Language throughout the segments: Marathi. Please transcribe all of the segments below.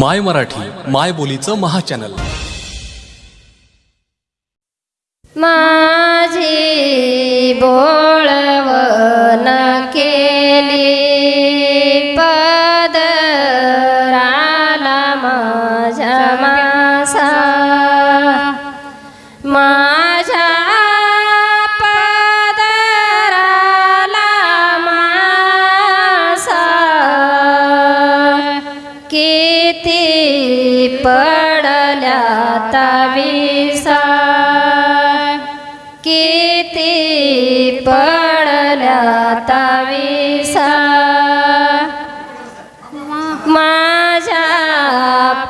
माय मराठी माय बोलीचं महाचॅनल. माझी बोळवण ताविसा किती पडल्या ताविसा माझ्या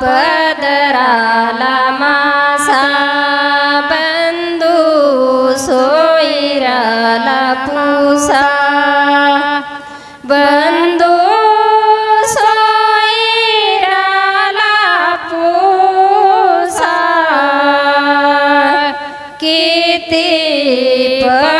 पदराला मासा बंधू सोयराला पुसा. ब किती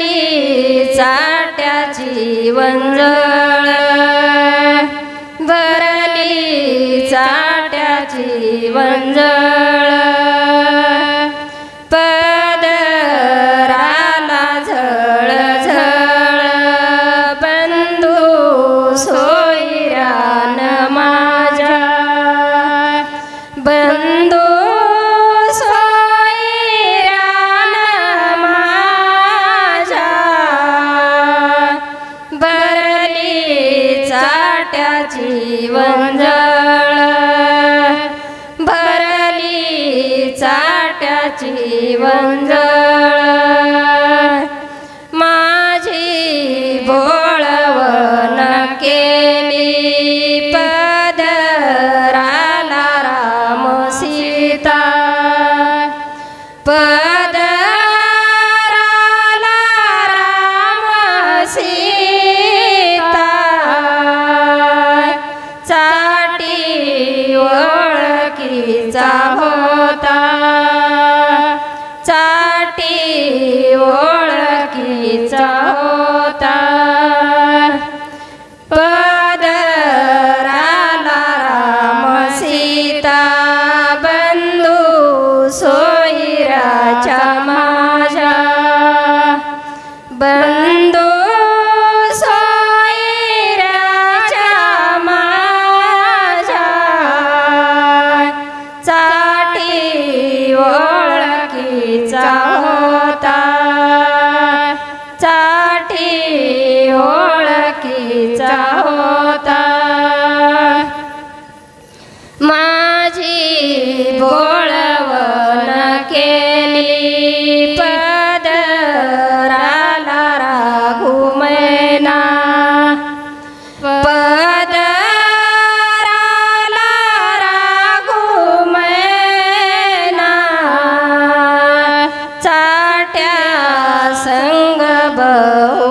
बरली चाट्याची वंजळ भरली चाट्याची वंजळ चाट्याची वंजळ भरली चाट्याची वंजळ माझी बोळवण केली. पदराला राम सीता. पदराला चाटी ओळखीचा होता. चाटी ओळखीचा होता. ओळखीचा संग बहु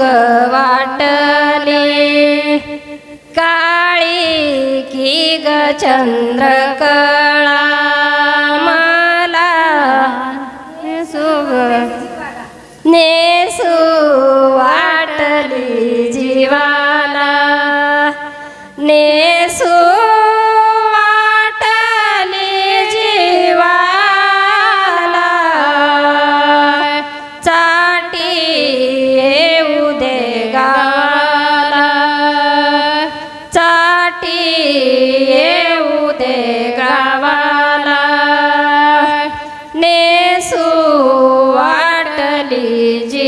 रंग वाटले. काळी की ग चंद्रकळा मला नेसुग. नेसू वाटली जीवाला. नेसू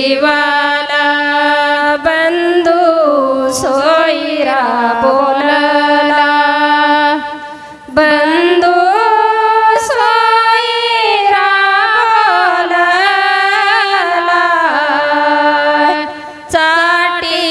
जीवाला बंधू सोयरा बोलला. बंधू सोयरा बोलला. चाटी